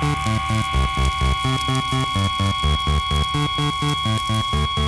Thank you.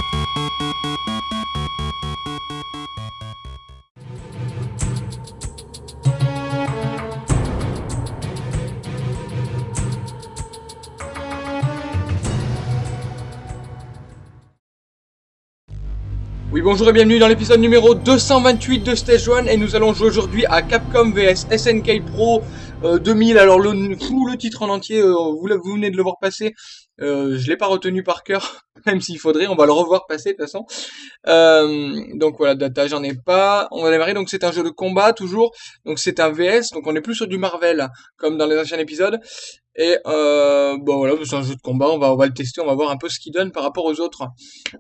Oui bonjour et bienvenue dans l'épisode numéro 228 de Stage 1 et nous allons jouer aujourd'hui à Capcom vs SNK Pro 2000 euh, alors le, le titre en entier euh, vous, vous, venez de le voir passer. Euh, je l'ai pas retenu par cœur même s'il faudrait on va le revoir passer de toute façon. Euh, donc voilà data j'en ai pas. On va démarrer. Donc c'est un jeu de combat toujours. Donc c'est un VS donc on est plus sur du Marvel comme dans les anciens épisodes et euh, bon voilà, c'est un jeu de combat, on va, on va le tester, on va voir un peu ce qu'il donne par rapport aux autres.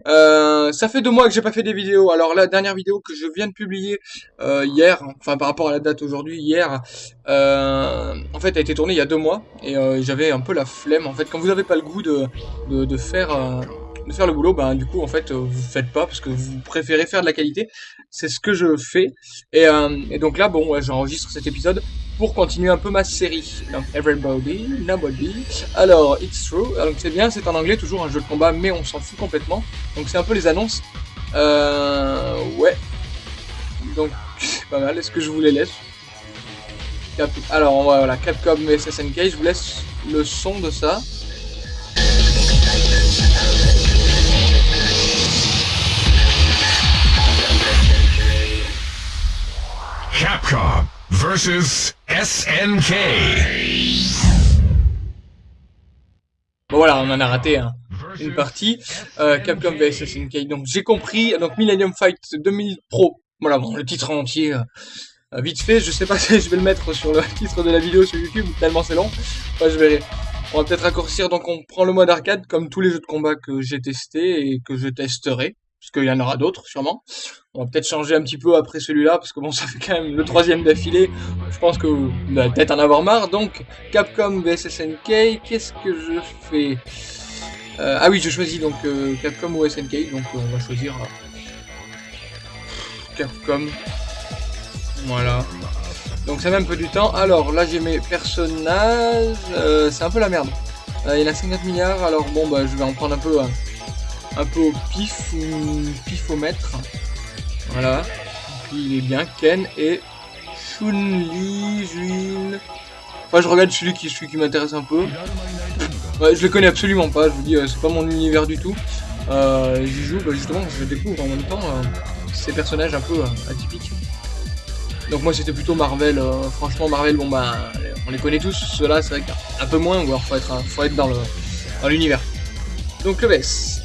Euh, ça fait deux mois que j'ai pas fait des vidéos. Alors la dernière vidéo que je viens de publier euh, hier, enfin par rapport à la date aujourd'hui, hier, euh, en fait a été tournée il y a deux mois et euh, j'avais un peu la flemme. En fait, quand vous avez pas le goût de, de, de faire euh, de faire le boulot, ben du coup en fait vous faites pas parce que vous préférez faire de la qualité. C'est ce que je fais et, et donc là bon ouais, j'enregistre cet épisode pour continuer un peu ma série. Donc, Everybody, Nobody. Alors, It's True. Donc, c'est bien, c'est en anglais, toujours un jeu de combat, mais on s'en fout complètement. Donc, c'est un peu les annonces. Euh, ouais. Donc, pas mal. Est-ce que je vous les laisse? Alors, voilà, Capcom et SSNK, je vous laisse le son de ça. Capcom versus SNK. Bon voilà, on en a raté hein, une partie. Euh, Capcom vs SNK. Donc j'ai compris. Donc Millennium Fight 2000 Pro. Voilà, bon, le titre entier. Euh, euh, vite fait, je sais pas si je vais le mettre sur le titre de la vidéo sur YouTube, tellement c'est long. Enfin, je verrai. On va peut-être raccourcir, donc on prend le mode arcade comme tous les jeux de combat que j'ai testé et que je testerai parce qu'il y en aura d'autres sûrement. On va peut-être changer un petit peu après celui-là, parce que bon, ça fait quand même le troisième d'affilée. Je pense que vous allez peut-être en avoir marre. Donc, Capcom vs SNK, qu'est-ce que je fais? Euh, Ah oui, je choisis donc euh, Capcom ou SNK, donc euh, on va choisir Capcom. Voilà. Donc ça met un peu du temps. Alors là j'ai mes personnages. c'est un peu la merde. il y en a 50 milliards, alors bon bah je vais en prendre un peu. Hein un peu au pif ou pifomètre. Voilà. Puis il est bien. Ken et Chun-Li. Enfin, je regarde celui qui, celui qui m'intéresse un peu. Je le connais absolument pas, je vous dis, euh, c'est pas mon univers du tout. Euh, J'y joue, bah, justement, je découvre en même temps euh, ces personnages un peu atypiques. Donc moi c'était plutôt Marvel, franchement Marvel, bon bah on les connaît tous, ceux-là c'est vrai qu'un peu moins, ou alors faut être, faut être dans l'univers. Donc le VS,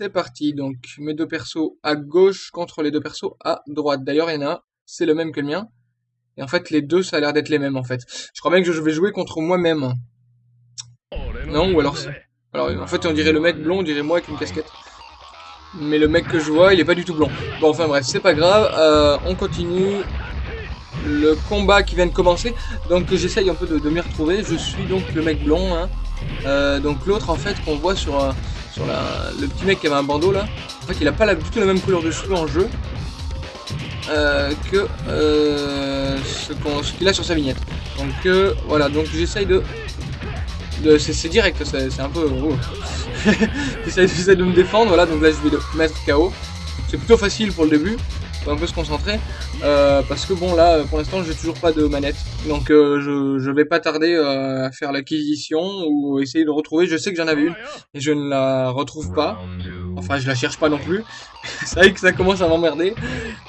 c'est parti, donc mes deux persos à gauche contre les deux persos à droite. D'ailleurs, il y en a un, c'est le même que le mien. Et en fait, les deux, ça a l'air d'être les mêmes, en fait. Je crois bien que je vais jouer contre moi-même. Non, ou alors... Alors, en fait, on dirait le mec blond, on dirait moi avec une casquette. Mais le mec que je vois, il est pas du tout blond. Bon, enfin bref, c'est pas grave. Euh, on continue le combat qui vient de commencer. Donc, j'essaye un peu de, m'y retrouver. Je suis donc le mec blond. Hein. Euh, donc, l'autre, en fait, qu'on voit sur... Euh, sur le petit mec qui avait un bandeau là. En fait, il a pas la, du tout la même couleur de cheveux en jeu euh, que euh, ce qu'il a sur sa vignette. Donc euh, voilà, donc j'essaye de, de c'est direct, c'est un peu. Oh. j'essaye de me défendre. Voilà, donc là je vais le mettre KO. C'est plutôt facile pour le début un peu se concentrer euh, parce que bon là pour l'instant j'ai toujours pas de manette. Donc euh, je, vais pas tarder euh, à faire l'acquisition ou essayer de retrouver. Je sais que j'en avais une et je ne la retrouve pas. Enfin je la cherche pas non plus. C'est vrai que ça commence à m'emmerder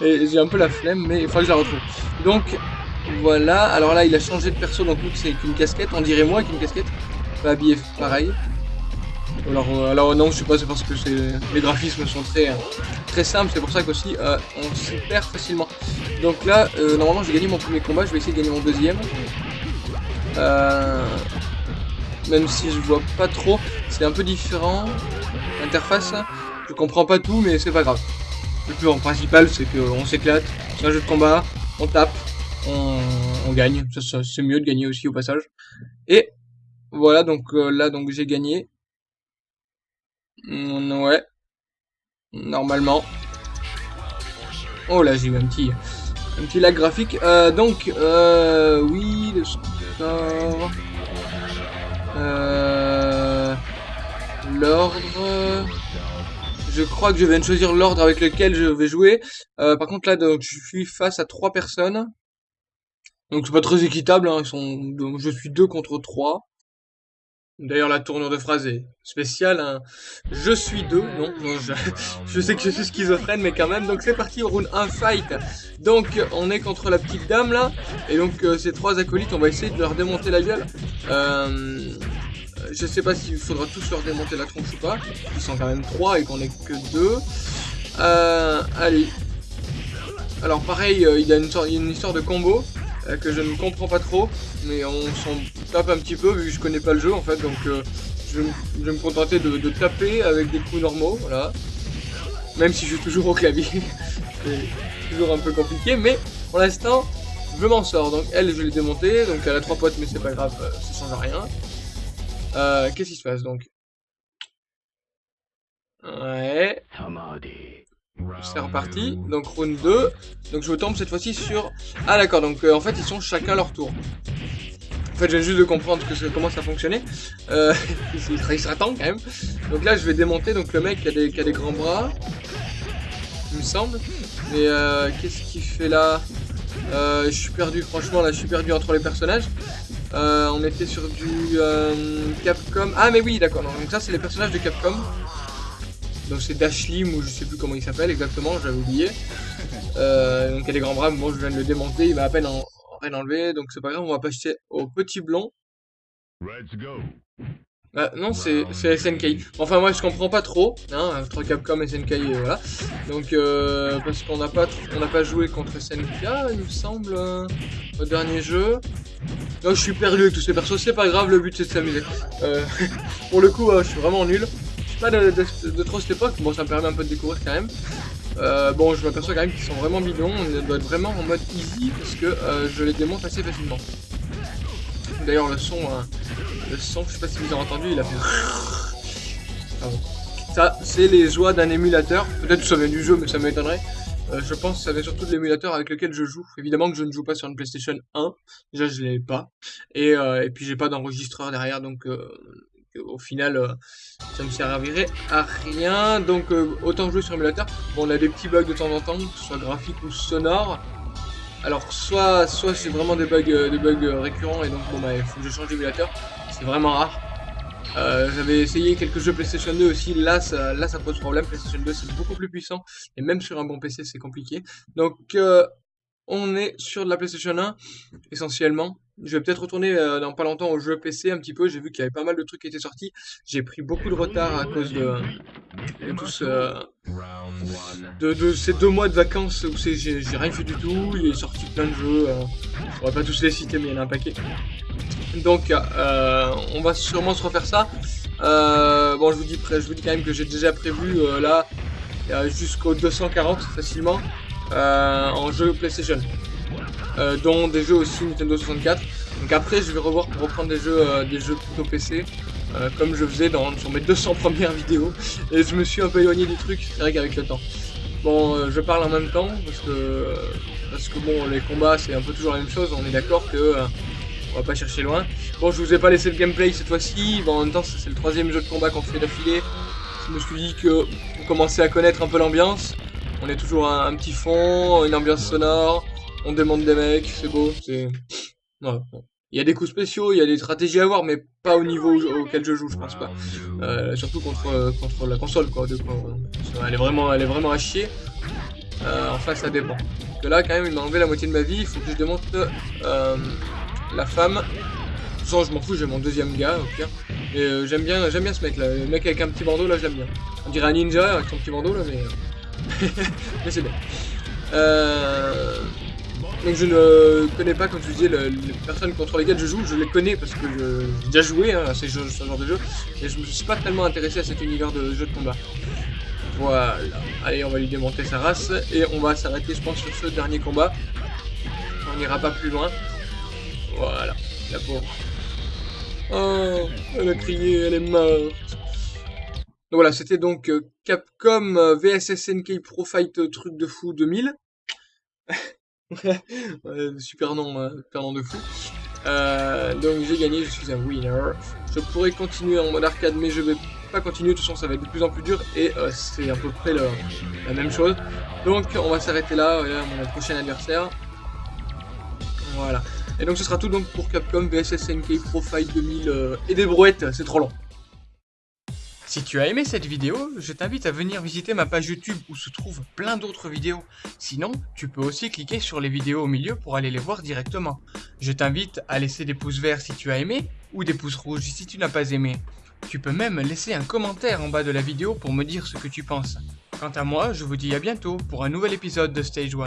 et j'ai un peu la flemme mais il faut que je la retrouve. Donc voilà. Alors là il a changé de perso donc c'est qu'une casquette. On dirait moi qu'une casquette. Pas habillé pareil alors, euh, alors non, je sais pas, c'est parce que les graphismes sont très, très simples, c'est pour ça qu'aussi euh, on s'y perd facilement. Donc là, euh, normalement j'ai gagné mon premier combat, je vais essayer de gagner mon deuxième. même si je vois pas trop, c'est un peu différent. L'interface, je comprends pas tout, mais c'est pas grave. Le plus principal, c'est qu'on s'éclate, c'est un jeu de combat, on tape, on, on gagne. C'est mieux de gagner aussi au passage. Et voilà, donc là, donc j'ai gagné. Mm, ouais. Normalement. Oh là, j'ai eu un petit, un petit lag graphique. Euh, donc, euh, oui, le score. Euh, l'ordre... Je crois que je viens de choisir l'ordre avec lequel je vais jouer. Euh, par contre là, donc, je suis face à trois personnes. Donc c'est pas très équitable, hein. Ils sont, donc, je suis deux contre trois. D'ailleurs, la tournure de phrase est spéciale. Hein. Je suis deux, non, je, sais que je suis schizophrène, mais quand même. Donc c'est parti, au round 1 fight. Donc on est contre la petite dame là, et donc euh, ces trois acolytes, on va essayer de leur démonter la gueule. Euh, je sais pas s'il faudra tous leur démonter la tronche ou pas. Ils sont quand même trois et qu'on est que deux. Euh, allez. Alors pareil, il y a une, une histoire de combo. Que je ne comprends pas trop, mais on s'en tape un petit peu vu que je connais pas le jeu en fait, donc euh, je, vais me contenter de, taper avec des coups normaux, voilà. Même si je suis toujours au clavier, c'est toujours un peu compliqué, mais pour l'instant, je m'en sors. Donc elle, je l'ai démontée, donc elle a trois potes, mais c'est pas grave, euh, ça change rien. Qu'est-ce qui se passe donc? Ouais. C'est reparti. Donc round 2. Donc je tombe cette fois-ci sur... Ah d'accord, donc euh, en fait ils sont chacun leur tour. En fait j'ai juste de comprendre que comment ça fonctionnait. Euh, il sera temps quand même. Donc là je vais démonter donc le mec qui a des, grands bras. Il me semble. Mais euh, qu'est-ce qu'il fait là? Euh, Je suis perdu franchement là je suis perdu entre les personnages. on était sur du Capcom. Ah mais oui d'accord, donc ça c'est les personnages de Capcom. Donc c'est Dashlim ou je sais plus comment il s'appelle exactement, j'avais oublié. Euh, donc il a des grands bras, moi je viens de le démonter, il m'a à peine en, enlevé, donc c'est pas grave, on va passer au petit blond. Bah, non, c'est SNK. Enfin, moi, je comprends pas trop, hein, entre Capcom et SNK, et voilà. Donc, euh, parce qu'on n'a pas, on pas joué contre SNK, il me semble, euh, au dernier jeu. Donc, je suis perdu avec tous ces persos, c'est pas grave, le but c'est de s'amuser. Euh, pour le coup, je suis vraiment nul pas de, de, trop cette époque, bon ça me permet un peu de découvrir quand même. Euh, bon je m'aperçois quand même qu'ils sont vraiment bidons, on doit être vraiment en mode easy parce que euh, je les démonte assez facilement. D'ailleurs le son, hein, le son, je sais pas si vous avez entendu, il a fait... Ça c'est les joies d'un émulateur, peut-être que ça vient du jeu mais ça m'étonnerait. Euh, je pense que ça vient surtout de l'émulateur avec lequel je joue. Évidemment que je ne joue pas sur une PlayStation 1, déjà je l'ai pas. Et, et puis j'ai pas d'enregistreur derrière donc au final, euh, ça ne servirait à rien. Donc, euh, autant jouer sur émulateur. Bon, on a des petits bugs de temps en temps, que ce soit graphique ou sonore. Alors, soit, soit c'est vraiment des bugs, euh, des bugs récurrents, et donc, bon, bah, il faut que je change d'émulateur. C'est vraiment rare. J'avais essayé quelques jeux PlayStation 2 aussi, là ça, là ça pose problème, PlayStation 2 c'est beaucoup plus puissant, et même sur un bon PC c'est compliqué. Donc on est sur de la PlayStation 1 essentiellement. Je vais peut-être retourner euh, dans pas longtemps au jeu PC un petit peu. J'ai vu qu'il y avait pas mal de trucs qui étaient sortis. J'ai pris beaucoup de retard à cause de, de, ces deux mois de vacances où j'ai rien fait du tout. Il est sorti plein de jeux. Euh, on va pas tous les citer, mais il y en a un paquet. Donc, euh, on va sûrement se refaire ça. bon, je vous dis, je vous dis quand même que j'ai déjà prévu là jusqu'au 240 facilement en jeu PlayStation. Euh, dont des jeux aussi Nintendo 64. Donc après, je vais revoir pour reprendre des jeux, euh, des jeux plutôt PC, euh, comme je faisais dans, sur mes 200 premières vidéos. Et je me suis un peu éloigné du truc, c'est vrai qu'avec le temps. Bon, je parle en même temps, parce que, parce que bon, les combats, c'est un peu toujours la même chose, on est d'accord que... on va pas chercher loin. Bon, je vous ai pas laissé le gameplay cette fois-ci. Bon, en même temps, c'est le troisième jeu de combat qu'on fait d'affilée. Je me suis dit que vous commencez à connaître un peu l'ambiance. On est toujours un, petit fond, une ambiance sonore, on demande des mecs, c'est beau, c'est... Il y a des coups spéciaux, il y a des stratégies à avoir, mais pas au niveau auquel je joue, je pense pas. Euh, surtout contre, contre la console, quoi. elle, est vraiment, elle est vraiment à chier. Euh, enfin, ça dépend. que là, quand même, il m'a enlevé la moitié de ma vie. Il faut que je démonte euh, la femme. Sans, je m'en fous, j'ai mon deuxième gars, au pire. J'aime bien, j'aime bien ce mec là. Le mec avec un petit bandeau, là, j'aime bien. On dirait un ninja avec son petit bandeau, là, mais... mais c'est bien. Euh... Donc je ne connais pas, comme tu disais, les personnes contre lesquelles je joue, je les connais parce que j'ai déjà joué hein, à ce genre de jeu, et je me suis pas tellement intéressé à cet univers de jeu de combat. Voilà, allez on va lui démonter sa race, et on va s'arrêter je pense sur ce dernier combat. On n'ira pas plus loin. Voilà, la pauvre. Oh, elle a crié, elle est morte. Donc voilà, c'était donc euh, Capcom euh, VSSNK Pro Fight euh, Truc de Fou 2000. super nom, euh, super nom de fou. Euh, donc j'ai gagné, je suis un winner. Je pourrais continuer en mode arcade, mais je vais pas continuer. De toute façon, ça va être de plus en plus dur et euh, c'est à peu près la même chose. Donc on va s'arrêter là. Voilà, mon prochain adversaire. Voilà. Et donc ce sera tout donc pour Capcom vs SNK Pro Fight 2000 euh, et des brouettes. C'est trop long. Si tu as aimé cette vidéo, je t'invite à venir visiter ma page YouTube où se trouvent plein d'autres vidéos. Sinon, tu peux aussi cliquer sur les vidéos au milieu pour aller les voir directement. Je t'invite à laisser des pouces verts si tu as aimé, ou des pouces rouges si tu n'as pas aimé. Tu peux même laisser un commentaire en bas de la vidéo pour me dire ce que tu penses. Quant à moi, je vous dis à bientôt pour un nouvel épisode de Stage 1.